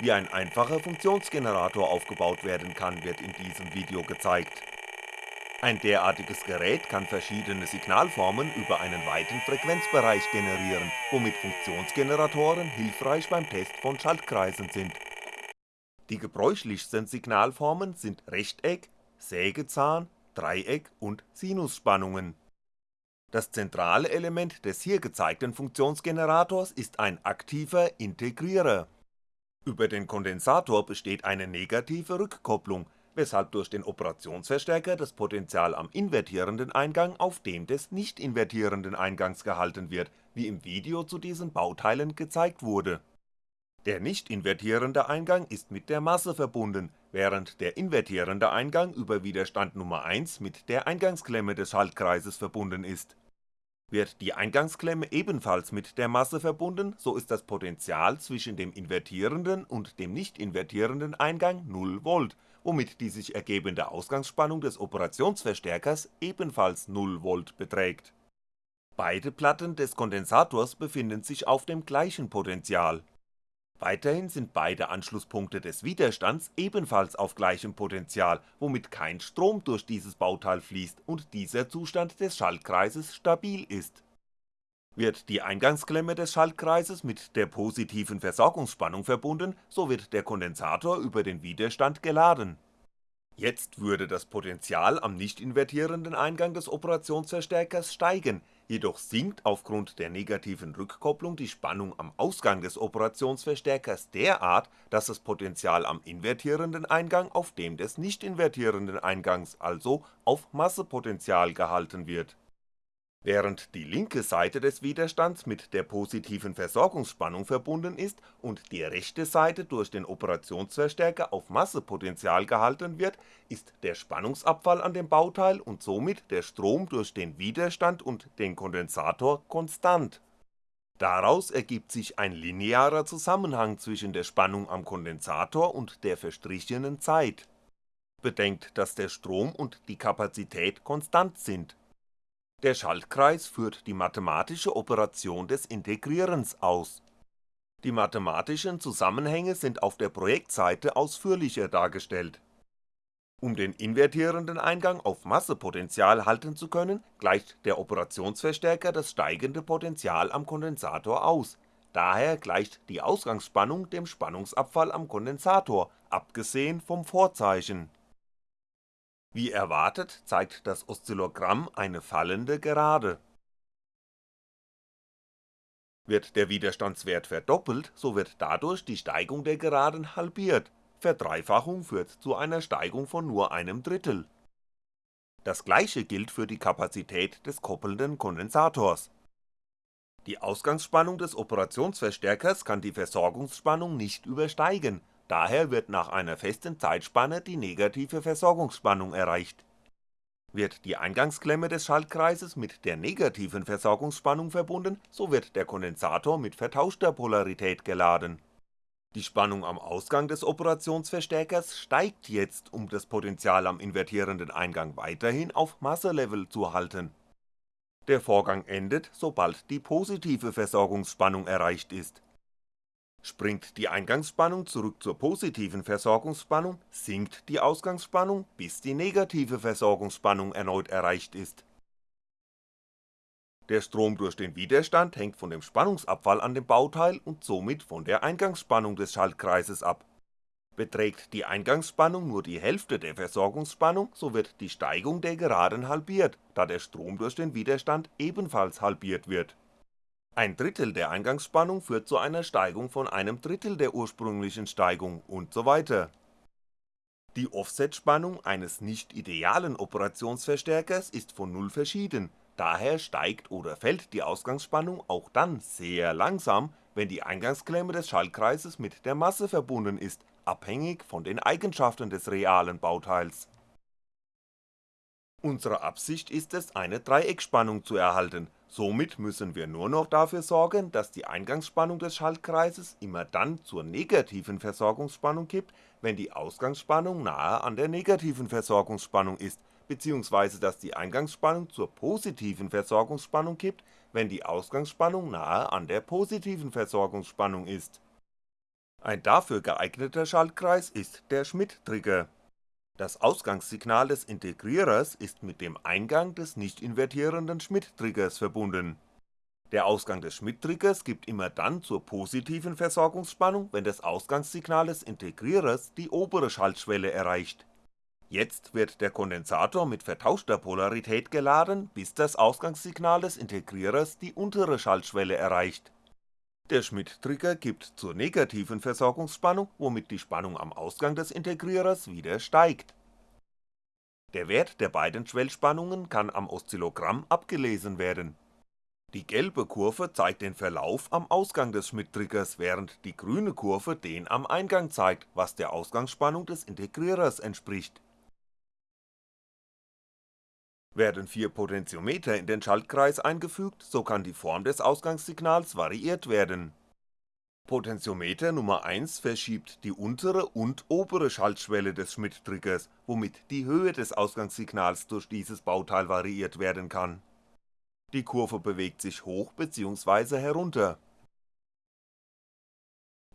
Wie ein einfacher Funktionsgenerator aufgebaut werden kann, wird in diesem Video gezeigt. Ein derartiges Gerät kann verschiedene Signalformen über einen weiten Frequenzbereich generieren, womit Funktionsgeneratoren hilfreich beim Test von Schaltkreisen sind. Die gebräuchlichsten Signalformen sind Rechteck, Sägezahn, Dreieck und Sinusspannungen. Das zentrale Element des hier gezeigten Funktionsgenerators ist ein aktiver Integrierer über den Kondensator besteht eine negative Rückkopplung, weshalb durch den Operationsverstärker das Potential am invertierenden Eingang auf dem des nicht invertierenden Eingangs gehalten wird, wie im Video zu diesen Bauteilen gezeigt wurde. Der nicht invertierende Eingang ist mit der Masse verbunden, während der invertierende Eingang über Widerstand Nummer 1 mit der Eingangsklemme des Schaltkreises verbunden ist wird die Eingangsklemme ebenfalls mit der Masse verbunden, so ist das Potential zwischen dem invertierenden und dem nicht invertierenden Eingang 0V, womit die sich ergebende Ausgangsspannung des Operationsverstärkers ebenfalls 0V beträgt. Beide Platten des Kondensators befinden sich auf dem gleichen Potential Weiterhin sind beide Anschlusspunkte des Widerstands ebenfalls auf gleichem Potential, womit kein Strom durch dieses Bauteil fließt und dieser Zustand des Schaltkreises stabil ist. Wird die Eingangsklemme des Schaltkreises mit der positiven Versorgungsspannung verbunden, so wird der Kondensator über den Widerstand geladen. Jetzt würde das Potential am nicht invertierenden Eingang des Operationsverstärkers steigen, jedoch sinkt aufgrund der negativen Rückkopplung die Spannung am Ausgang des Operationsverstärkers derart, dass das Potential am invertierenden Eingang auf dem des nicht invertierenden Eingangs, also auf Massepotential gehalten wird Während die linke Seite des Widerstands mit der positiven Versorgungsspannung verbunden ist und die rechte Seite durch den Operationsverstärker auf Massepotential gehalten wird, ist der Spannungsabfall an dem Bauteil und somit der Strom durch den Widerstand und den Kondensator konstant. Daraus ergibt sich ein linearer Zusammenhang zwischen der Spannung am Kondensator und der verstrichenen Zeit. Bedenkt, dass der Strom und die Kapazität konstant sind der Schaltkreis führt die mathematische Operation des Integrierens aus. Die mathematischen Zusammenhänge sind auf der Projektseite ausführlicher dargestellt. Um den invertierenden Eingang auf Massepotential halten zu können, gleicht der Operationsverstärker das steigende Potential am Kondensator aus, daher gleicht die Ausgangsspannung dem Spannungsabfall am Kondensator, abgesehen vom Vorzeichen wie erwartet zeigt das Oszillogramm eine fallende Gerade. Wird der Widerstandswert verdoppelt, so wird dadurch die Steigung der Geraden halbiert, Verdreifachung führt zu einer Steigung von nur einem Drittel. Das gleiche gilt für die Kapazität des koppelnden Kondensators. Die Ausgangsspannung des Operationsverstärkers kann die Versorgungsspannung nicht übersteigen Daher wird nach einer festen Zeitspanne die negative Versorgungsspannung erreicht. Wird die Eingangsklemme des Schaltkreises mit der negativen Versorgungsspannung verbunden, so wird der Kondensator mit vertauschter Polarität geladen. Die Spannung am Ausgang des Operationsverstärkers steigt jetzt, um das Potential am invertierenden Eingang weiterhin auf Masselevel zu halten. Der Vorgang endet, sobald die positive Versorgungsspannung erreicht ist Springt die Eingangsspannung zurück zur positiven Versorgungsspannung, sinkt die Ausgangsspannung, bis die negative Versorgungsspannung erneut erreicht ist. Der Strom durch den Widerstand hängt von dem Spannungsabfall an dem Bauteil und somit von der Eingangsspannung des Schaltkreises ab. Beträgt die Eingangsspannung nur die Hälfte der Versorgungsspannung, so wird die Steigung der Geraden halbiert, da der Strom durch den Widerstand ebenfalls halbiert wird ein Drittel der Eingangsspannung führt zu einer Steigung von einem Drittel der ursprünglichen Steigung usw. Die Offsetspannung eines nicht idealen Operationsverstärkers ist von Null verschieden, daher steigt oder fällt die Ausgangsspannung auch dann sehr langsam, wenn die Eingangsklemme des Schaltkreises mit der Masse verbunden ist, abhängig von den Eigenschaften des realen Bauteils. Unsere Absicht ist es eine Dreieckspannung zu erhalten Somit müssen wir nur noch dafür sorgen, dass die Eingangsspannung des Schaltkreises immer dann zur negativen Versorgungsspannung kippt, wenn die Ausgangsspannung nahe an der negativen Versorgungsspannung ist, bzw. dass die Eingangsspannung zur positiven Versorgungsspannung kippt, wenn die Ausgangsspannung nahe an der positiven Versorgungsspannung ist Ein dafür geeigneter Schaltkreis ist der Schmitt-Trigger. Das Ausgangssignal des Integrierers ist mit dem Eingang des nicht invertierenden Schmitt-Triggers verbunden. Der Ausgang des Schmitt-Triggers gibt immer dann zur positiven Versorgungsspannung, wenn das Ausgangssignal des Integrierers die obere Schaltschwelle erreicht. Jetzt wird der Kondensator mit vertauschter Polarität geladen, bis das Ausgangssignal des Integrierers die untere Schaltschwelle erreicht der Schmitt-Trigger gibt zur negativen Versorgungsspannung, womit die Spannung am Ausgang des Integrierers wieder steigt. Der Wert der beiden Schwellspannungen kann am Oszillogramm abgelesen werden. Die gelbe Kurve zeigt den Verlauf am Ausgang des Schmitt-Triggers, während die grüne Kurve den am Eingang zeigt, was der Ausgangsspannung des Integrierers entspricht werden vier Potentiometer in den Schaltkreis eingefügt, so kann die Form des Ausgangssignals variiert werden. Potentiometer Nummer 1 verschiebt die untere und obere Schaltschwelle des Schmitt-Triggers, womit die Höhe des Ausgangssignals durch dieses Bauteil variiert werden kann. Die Kurve bewegt sich hoch bzw. herunter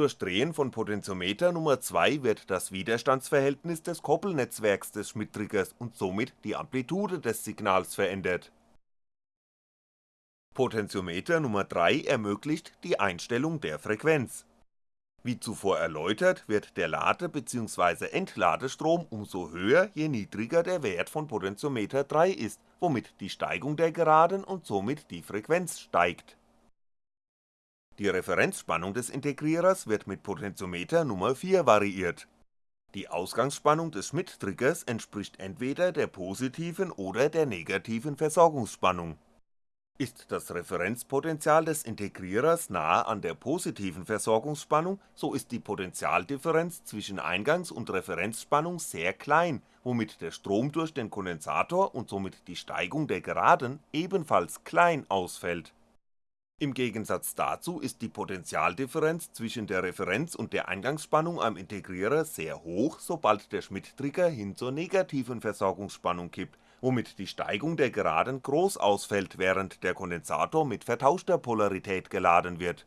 durch Drehen von Potentiometer Nummer 2 wird das Widerstandsverhältnis des Koppelnetzwerks des Schmitt-Triggers und somit die Amplitude des Signals verändert. Potentiometer Nummer 3 ermöglicht die Einstellung der Frequenz. Wie zuvor erläutert wird der Lade bzw. Entladestrom umso höher, je niedriger der Wert von Potentiometer 3 ist, womit die Steigung der Geraden und somit die Frequenz steigt die Referenzspannung des Integrierers wird mit Potentiometer Nummer 4 variiert. Die Ausgangsspannung des Schmitt-Triggers entspricht entweder der positiven oder der negativen Versorgungsspannung. Ist das Referenzpotential des Integrierers nahe an der positiven Versorgungsspannung, so ist die Potentialdifferenz zwischen Eingangs und Referenzspannung sehr klein, womit der Strom durch den Kondensator und somit die Steigung der Geraden ebenfalls klein ausfällt im Gegensatz dazu ist die Potentialdifferenz zwischen der Referenz und der Eingangsspannung am Integrierer sehr hoch, sobald der Schmitt-Trigger hin zur negativen Versorgungsspannung kippt, womit die Steigung der Geraden groß ausfällt, während der Kondensator mit vertauschter Polarität geladen wird.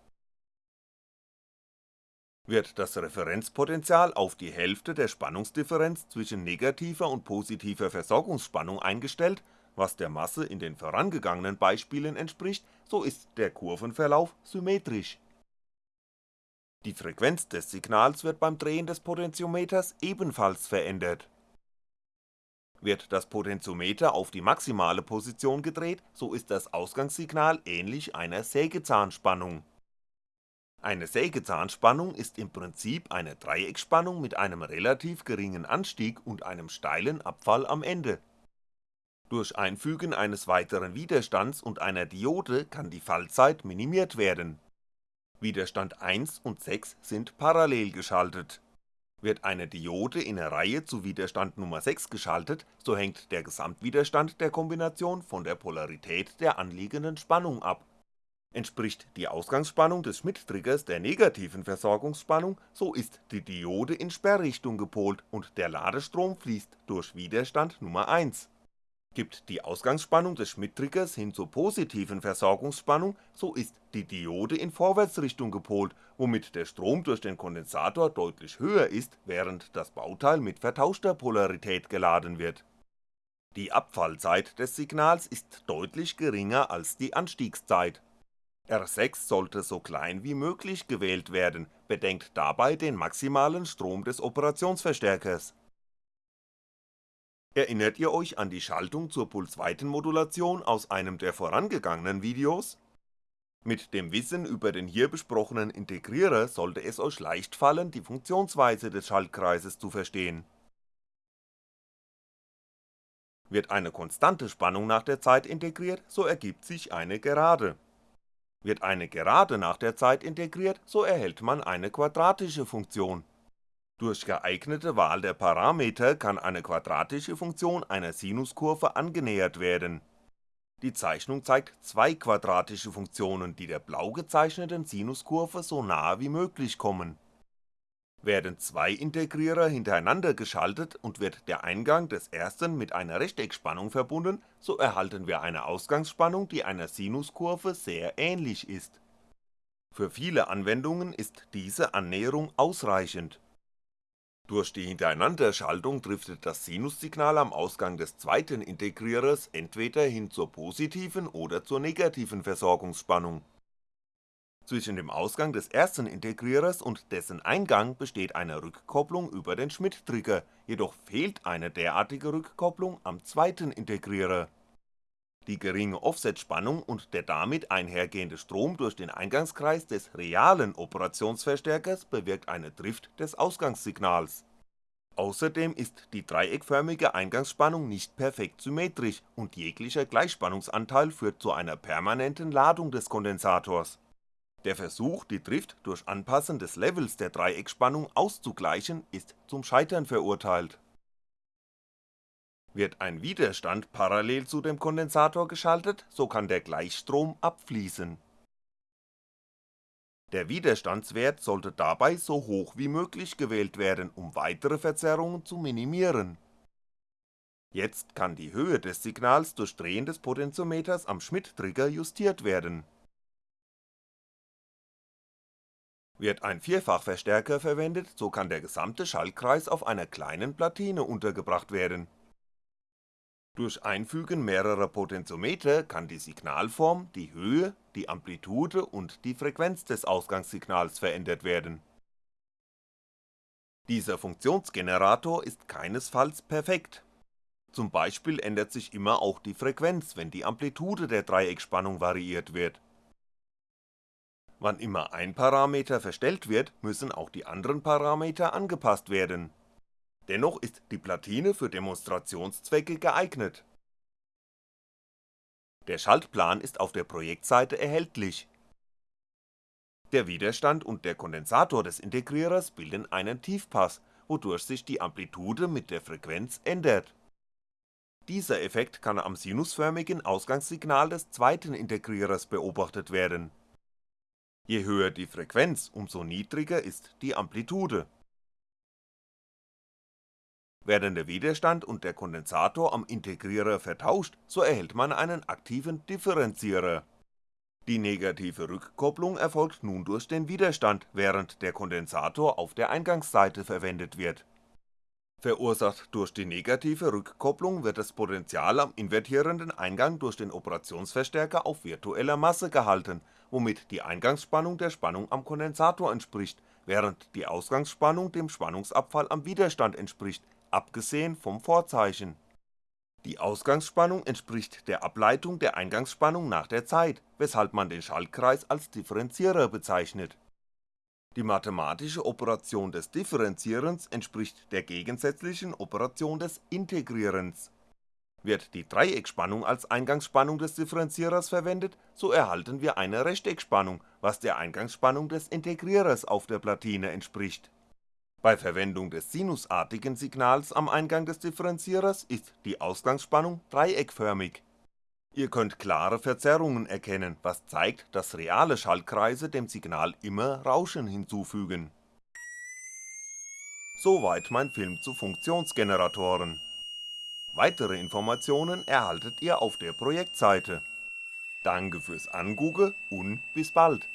Wird das Referenzpotential auf die Hälfte der Spannungsdifferenz zwischen negativer und positiver Versorgungsspannung eingestellt was der Masse in den vorangegangenen Beispielen entspricht, so ist der Kurvenverlauf symmetrisch. Die Frequenz des Signals wird beim Drehen des Potentiometers ebenfalls verändert. Wird das Potentiometer auf die maximale Position gedreht, so ist das Ausgangssignal ähnlich einer Sägezahnspannung. Eine Sägezahnspannung ist im Prinzip eine Dreiecksspannung mit einem relativ geringen Anstieg und einem steilen Abfall am Ende durch Einfügen eines weiteren Widerstands und einer Diode kann die Fallzeit minimiert werden. Widerstand 1 und 6 sind parallel geschaltet. Wird eine Diode in der Reihe zu Widerstand Nummer 6 geschaltet, so hängt der Gesamtwiderstand der Kombination von der Polarität der anliegenden Spannung ab. Entspricht die Ausgangsspannung des Schmitt-Triggers der negativen Versorgungsspannung, so ist die Diode in Sperrrichtung gepolt und der Ladestrom fließt durch Widerstand Nummer 1 Gibt die Ausgangsspannung des Schmitt-Triggers hin zur positiven Versorgungsspannung, so ist die Diode in Vorwärtsrichtung gepolt, womit der Strom durch den Kondensator deutlich höher ist, während das Bauteil mit vertauschter Polarität geladen wird. Die Abfallzeit des Signals ist deutlich geringer als die Anstiegszeit. R6 sollte so klein wie möglich gewählt werden, bedenkt dabei den maximalen Strom des Operationsverstärkers Erinnert ihr euch an die Schaltung zur Pulsweitenmodulation aus einem der vorangegangenen Videos? Mit dem Wissen über den hier besprochenen Integrierer sollte es euch leicht fallen, die Funktionsweise des Schaltkreises zu verstehen. Wird eine konstante Spannung nach der Zeit integriert, so ergibt sich eine Gerade. Wird eine Gerade nach der Zeit integriert, so erhält man eine quadratische Funktion durch geeignete Wahl der Parameter kann eine quadratische Funktion einer Sinuskurve angenähert werden. Die Zeichnung zeigt zwei quadratische Funktionen, die der blau gezeichneten Sinuskurve so nahe wie möglich kommen. Werden zwei Integrierer hintereinander geschaltet und wird der Eingang des ersten mit einer Rechteckspannung verbunden, so erhalten wir eine Ausgangsspannung, die einer Sinuskurve sehr ähnlich ist Für viele Anwendungen ist diese Annäherung ausreichend. Durch die Hintereinanderschaltung driftet das Sinussignal am Ausgang des zweiten Integrierers entweder hin zur positiven oder zur negativen Versorgungsspannung. Zwischen dem Ausgang des ersten Integrierers und dessen Eingang besteht eine Rückkopplung über den Schmitt-Trigger, jedoch fehlt eine derartige Rückkopplung am zweiten Integrierer die geringe Offsetspannung und der damit einhergehende Strom durch den Eingangskreis des realen Operationsverstärkers bewirkt eine Drift des Ausgangssignals. Außerdem ist die dreieckförmige Eingangsspannung nicht perfekt symmetrisch und jeglicher Gleichspannungsanteil führt zu einer permanenten Ladung des Kondensators. Der Versuch, die Drift durch Anpassen des Levels der Dreieckspannung auszugleichen, ist zum Scheitern verurteilt wird ein Widerstand parallel zu dem Kondensator geschaltet, so kann der Gleichstrom abfließen. Der Widerstandswert sollte dabei so hoch wie möglich gewählt werden, um weitere Verzerrungen zu minimieren. Jetzt kann die Höhe des Signals durch Drehen des Potentiometers am Schmitt-Trigger justiert werden. Wird ein Vierfachverstärker verwendet, so kann der gesamte Schaltkreis auf einer kleinen Platine untergebracht werden durch Einfügen mehrerer Potentiometer kann die Signalform, die Höhe, die Amplitude und die Frequenz des Ausgangssignals verändert werden. Dieser Funktionsgenerator ist keinesfalls perfekt. Zum Beispiel ändert sich immer auch die Frequenz, wenn die Amplitude der Dreieckspannung variiert wird. Wann immer ein Parameter verstellt wird, müssen auch die anderen Parameter angepasst werden Dennoch ist die Platine für Demonstrationszwecke geeignet. Der Schaltplan ist auf der Projektseite erhältlich. Der Widerstand und der Kondensator des Integrierers bilden einen Tiefpass, wodurch sich die Amplitude mit der Frequenz ändert. Dieser Effekt kann am sinusförmigen Ausgangssignal des zweiten Integrierers beobachtet werden. Je höher die Frequenz, umso niedriger ist die Amplitude werden der Widerstand und der Kondensator am Integrierer vertauscht, so erhält man einen aktiven Differenzierer. Die negative Rückkopplung erfolgt nun durch den Widerstand, während der Kondensator auf der Eingangsseite verwendet wird. Verursacht durch die negative Rückkopplung wird das Potential am invertierenden Eingang durch den Operationsverstärker auf virtueller Masse gehalten, womit die Eingangsspannung der Spannung am Kondensator entspricht, während die Ausgangsspannung dem Spannungsabfall am Widerstand entspricht, abgesehen vom Vorzeichen. Die Ausgangsspannung entspricht der Ableitung der Eingangsspannung nach der Zeit, weshalb man den Schaltkreis als Differenzierer bezeichnet. Die mathematische Operation des Differenzierens entspricht der gegensätzlichen Operation des Integrierens. Wird die Dreieckspannung als Eingangsspannung des Differenzierers verwendet, so erhalten wir eine Rechteckspannung, was der Eingangsspannung des Integrierers auf der Platine entspricht bei Verwendung des sinusartigen Signals am Eingang des Differenzierers ist die Ausgangsspannung dreieckförmig. Ihr könnt klare Verzerrungen erkennen, was zeigt, dass reale Schaltkreise dem Signal immer Rauschen hinzufügen. Soweit mein Film zu Funktionsgeneratoren. Weitere Informationen erhaltet ihr auf der Projektseite. Danke fürs Angucken und bis bald